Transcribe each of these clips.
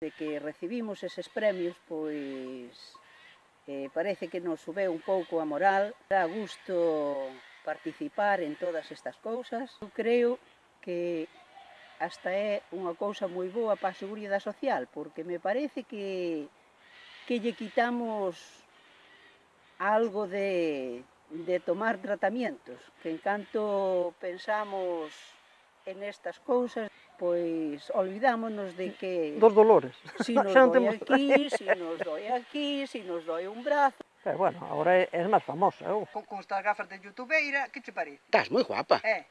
De que recibimos eses premios, pois eh, parece que nos sube un pouco a moral, dá gusto participar en todas estas cousas. Eu creo que hasta é unha cousa moi boa para a Seguridade Social, porque me parece que, que lle quitamos algo de, de tomar tratamientos, que en canto pensamos en estas cousas, pois, olvidámonos de que... Dos dolores. Si nos doi aquí, si nos doi aquí, si nos doi un brazo... Pero bueno, agora é, é máis famosa, eh, eu. Con, con estas gafas de youtubeira, que che parece? Estás moi guapa. Eh.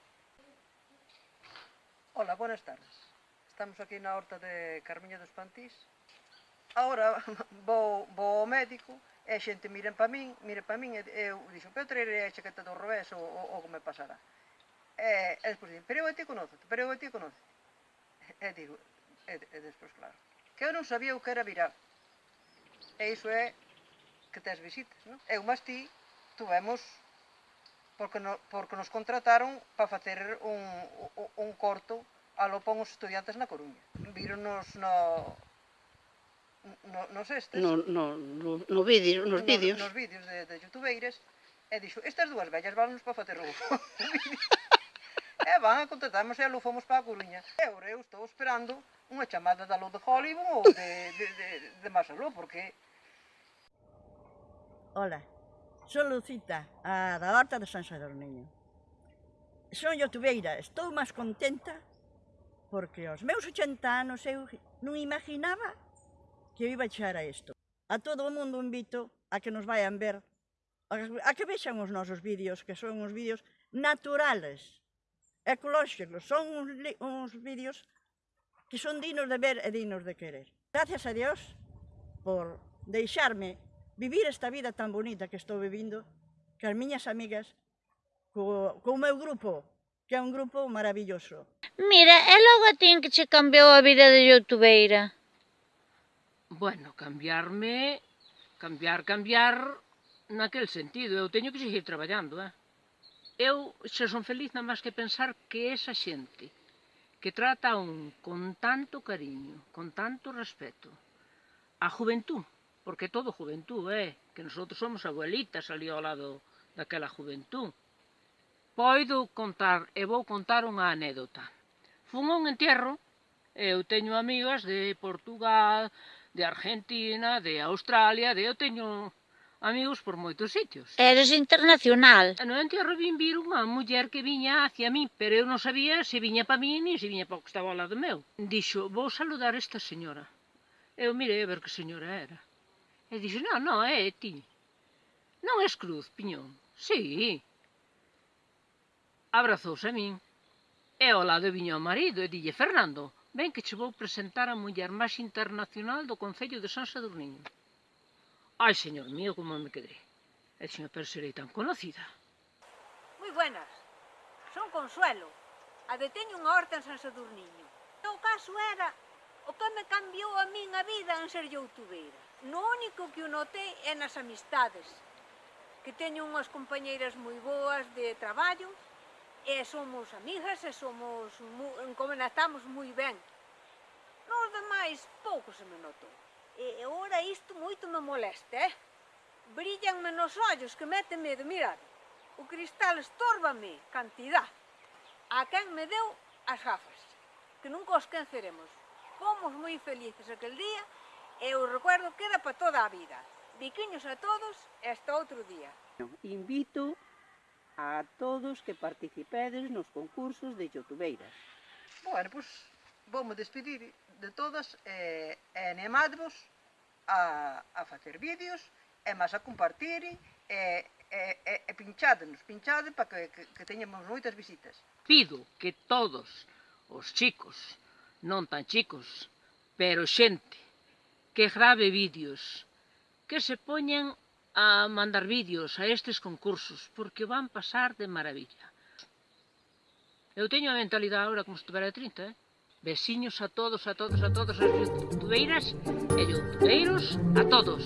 Hola, buenas tardes. Estamos aquí na horta de Carmiña dos Pantís. Ahora vou, vou ao médico e a xente miren para min, miren para min e eu dixo, pero traerei a chaqueta do revés ou, ou, ou que me pasará. Eh, eh, e, e despois dixen, pero eu a ti conozo, pero eu a ti conozo. E, eh, e digo, e, e despois claro, que eu non sabía o que era virar. E iso é que tes visitas, non? Eu máis ti tuvemos porque, no, porque nos contrataron para facer un, un, un corto a lo pon os estudiantes na Coruña. Víronos no, no, nos estes. No, no, no, no vídeo, nos no, vídeos. Nos vídeos de, de youtubeiras. E dixo, estas dúas vellas vannos para facer un semana e a fomos para a Coruña. E agora eu estou esperando unha chamada da Lo de Hollywood ou de, de, de, de Masaló, porque... Hola, son Lucita, a da Horta de San Sadorniño. Son youtubeira, estou máis contenta porque aos meus 80 anos eu non imaginaba que eu iba a chegar a isto. A todo o mundo invito a que nos vayan ver, a que vexan os nosos vídeos, que son uns vídeos naturales, ecolóxicos. Son uns, uns vídeos que son dignos de ver e dignos de querer. Gracias a Dios por deixarme vivir esta vida tan bonita que estou vivindo, que as miñas amigas, co, co meu grupo, que é un grupo maravilloso. Mira, e logo a tin que che cambiou a vida de youtubeira? Bueno, cambiarme, cambiar, cambiar, naquel sentido. Eu teño que seguir traballando, eh? eu xa son feliz non máis que pensar que esa xente que trata a un con tanto cariño, con tanto respeto, a juventud, porque todo juventud, eh, que nosotros somos abuelitas ali ao lado daquela juventud, Poido contar, e vou contar unha anécdota. Fun a un entierro, eu teño amigas de Portugal, de Argentina, de Australia, de eu teño amigos por moitos sitios. Eres internacional. E no entierro vin vir unha muller que viña hacia min, pero eu non sabía se viña pa min ni se viña pa o que estaba ao lado meu. Dixo, vou saludar esta señora. Eu mirei a ver que señora era. E dixo, non, non, é ti. Non es cruz, piñón. Sí. Abrazouse a min. E ao lado viña o marido e dille, Fernando, ven que che vou presentar a muller máis internacional do Concello de San Sadurniño. Ai, señor mío, como me quedé. E señor, pero serei tan conocida. Moi buenas. Son Consuelo. A de teño unha horta en San Sadurniño. O caso era o que me cambiou a min a vida en ser youtubeira. No único que o notei é nas amistades, que teño unhas compañeiras moi boas de traballo, e somos amigas e somos, como estamos moi ben. Nos demais pouco se me notou. E ora isto moito me molesta, eh? Brillanme nos ollos que mete medo, mirad. O cristal estórbame, cantidad. A quen me deu as gafas, que nunca os canceremos. Fomos moi felices aquel día e o recuerdo queda para toda a vida. Biquiños a todos e hasta outro día. Invito a todos que participedes nos concursos de youtubeiras. Bueno, pois pues voume despedir de todas e, e animadvos a, a facer vídeos e máis a compartir e, e, e, e pinchádnos, pinchade para que, que, que teñamos moitas visitas. Pido que todos os chicos, non tan chicos, pero xente que grave vídeos, que se poñan a mandar vídeos a estes concursos, porque van pasar de maravilla. Eu teño a mentalidade agora como se tuvera 30, eh? Besiños a todos, a todos, a todos, as youtubeiras e youtubeiros, a todos.